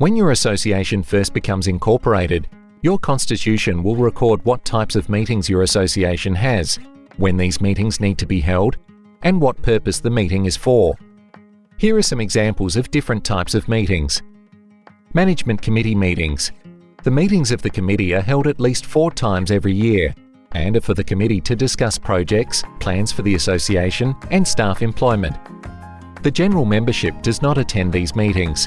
When your association first becomes incorporated, your constitution will record what types of meetings your association has, when these meetings need to be held, and what purpose the meeting is for. Here are some examples of different types of meetings. Management Committee meetings. The meetings of the committee are held at least four times every year and are for the committee to discuss projects, plans for the association and staff employment. The general membership does not attend these meetings.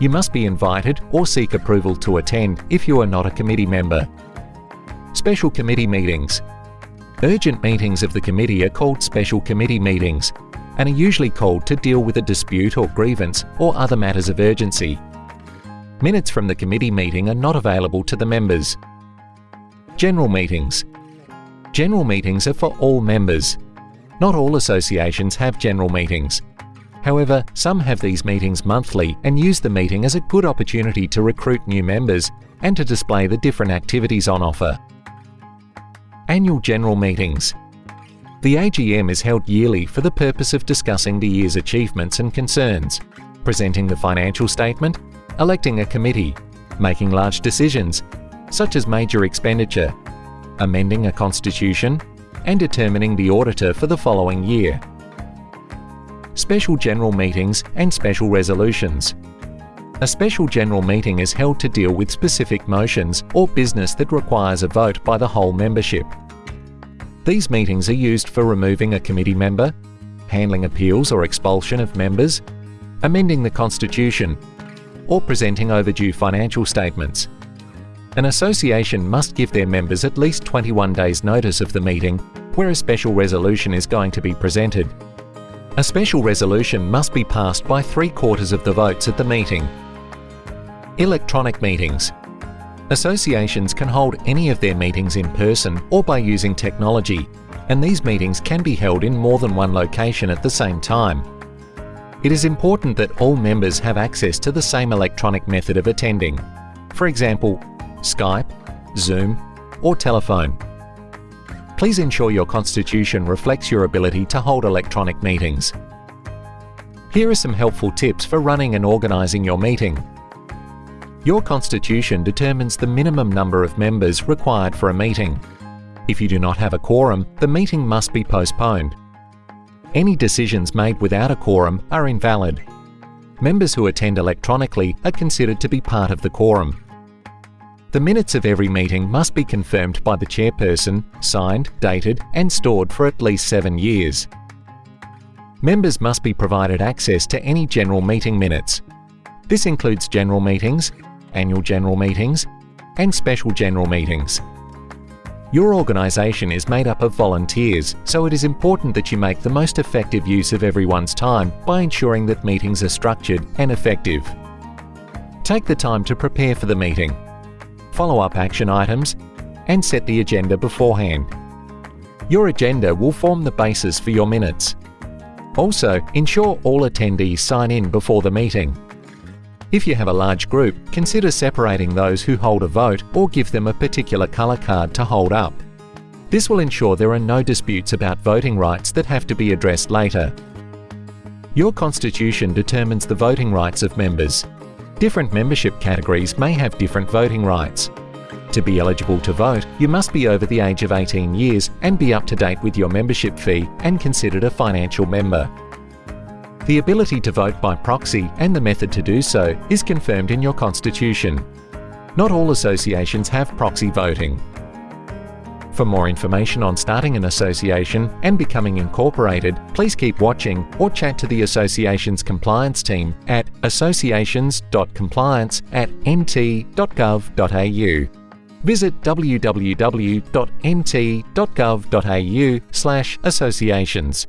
You must be invited or seek approval to attend if you are not a committee member. Special Committee Meetings Urgent meetings of the committee are called special committee meetings and are usually called to deal with a dispute or grievance or other matters of urgency. Minutes from the committee meeting are not available to the members. General meetings. General meetings are for all members. Not all associations have general meetings. However, some have these meetings monthly and use the meeting as a good opportunity to recruit new members and to display the different activities on offer. Annual General Meetings The AGM is held yearly for the purpose of discussing the year's achievements and concerns, presenting the financial statement, electing a committee, making large decisions, such as major expenditure, amending a constitution, and determining the auditor for the following year. Special General Meetings and Special Resolutions A special general meeting is held to deal with specific motions or business that requires a vote by the whole membership. These meetings are used for removing a committee member, handling appeals or expulsion of members, amending the constitution, or presenting overdue financial statements. An association must give their members at least 21 days notice of the meeting where a special resolution is going to be presented. A special resolution must be passed by three quarters of the votes at the meeting. Electronic meetings. Associations can hold any of their meetings in person or by using technology, and these meetings can be held in more than one location at the same time. It is important that all members have access to the same electronic method of attending. For example, Skype, Zoom or telephone. Please ensure your constitution reflects your ability to hold electronic meetings. Here are some helpful tips for running and organising your meeting. Your constitution determines the minimum number of members required for a meeting. If you do not have a quorum, the meeting must be postponed. Any decisions made without a quorum are invalid. Members who attend electronically are considered to be part of the quorum. The minutes of every meeting must be confirmed by the chairperson, signed, dated and stored for at least seven years. Members must be provided access to any general meeting minutes. This includes general meetings, annual general meetings and special general meetings. Your organisation is made up of volunteers, so it is important that you make the most effective use of everyone's time by ensuring that meetings are structured and effective. Take the time to prepare for the meeting follow-up action items, and set the agenda beforehand. Your agenda will form the basis for your minutes. Also, ensure all attendees sign in before the meeting. If you have a large group, consider separating those who hold a vote or give them a particular colour card to hold up. This will ensure there are no disputes about voting rights that have to be addressed later. Your constitution determines the voting rights of members. Different membership categories may have different voting rights. To be eligible to vote, you must be over the age of 18 years and be up to date with your membership fee and considered a financial member. The ability to vote by proxy and the method to do so is confirmed in your constitution. Not all associations have proxy voting. For more information on starting an association and becoming incorporated, please keep watching or chat to the association's compliance team at associations.compliance at nt.gov.au. Visit www.nt.gov.au associations.